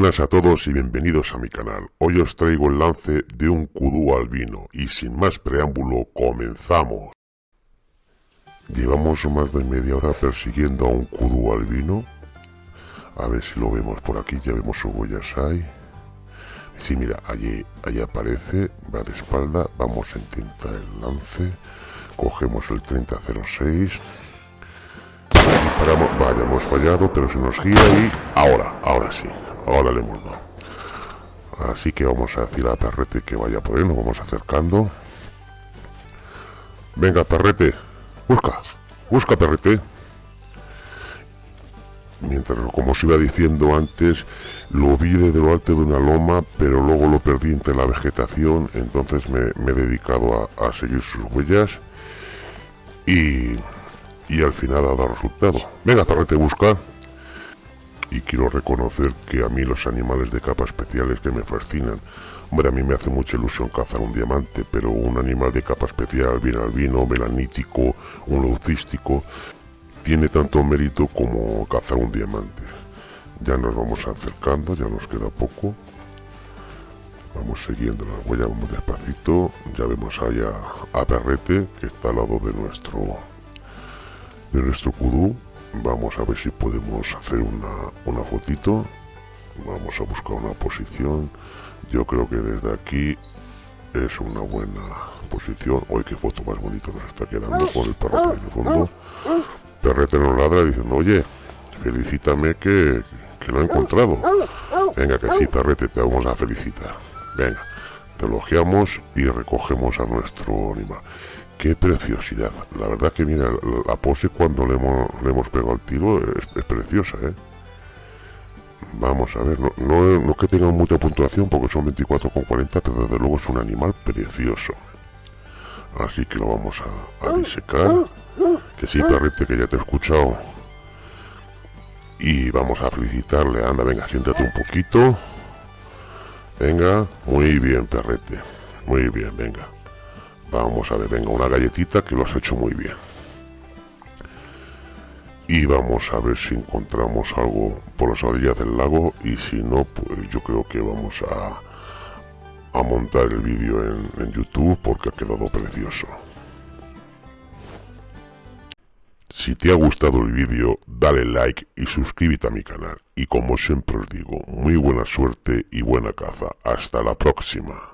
buenas a todos y bienvenidos a mi canal. Hoy os traigo el lance de un kudú albino y sin más preámbulo comenzamos. Llevamos más de media hora persiguiendo a un kudú albino. A ver si lo vemos por aquí, ya vemos su huellas ahí. Sí, mira, allí, allí aparece, va de espalda, vamos a intentar el lance. Cogemos el 3006 Disparamos, vaya, hemos fallado, pero se nos gira y ahora, ahora sí, ahora le hemos dado. Así que vamos a decir a Perrete que vaya por él, nos vamos acercando. Venga, Perrete, busca, busca, Perrete. Mientras, como os iba diciendo antes, lo vi desde lo alto de una loma, pero luego lo perdí entre la vegetación, entonces me, he dedicado a, a seguir sus huellas. Y y al final ha dado resultado. Venga, perrete, busca. Y quiero reconocer que a mí los animales de capa especiales que me fascinan. Hombre, a mí me hace mucha ilusión cazar un diamante, pero un animal de capa especial, bien albino, melanítico, un leucístico, tiene tanto mérito como cazar un diamante. Ya nos vamos acercando, ya nos queda poco. Vamos siguiendo la huella, vamos despacito. Ya vemos allá a Perrete, que está al lado de nuestro de nuestro kudú vamos a ver si podemos hacer una, una fotito. Vamos a buscar una posición. Yo creo que desde aquí es una buena posición. Hoy qué foto más bonita nos está quedando con el perrete en el fondo. perrete nos ladra diciendo oye felicítame que, que lo he encontrado venga que sí perrete te vamos a felicitar. Venga te elogiamos y recogemos a nuestro animal qué preciosidad. La verdad que mira, la pose cuando le hemos, le hemos pegado el tiro es, preciosa, ¿eh? Vamos a ver, no, no, es que tenga mucha puntuación porque son 24,40, pero desde luego es un animal precioso. Así que lo vamos a, a disecar. Que sí, perrete, que ya te he escuchado. Y vamos a felicitarle. Anda, venga, siéntate un poquito. Venga, muy bien, perrete. Muy bien, venga. Vamos a ver, venga, una galletita que lo has hecho muy bien. Y vamos a ver si encontramos algo por las orillas del lago y si no, pues yo creo que vamos a, montar el vídeo en, en YouTube porque ha quedado precioso. Si te ha gustado el vídeo, dale like y suscríbete a mi canal. Y como siempre os digo, muy buena suerte y buena caza. Hasta la próxima.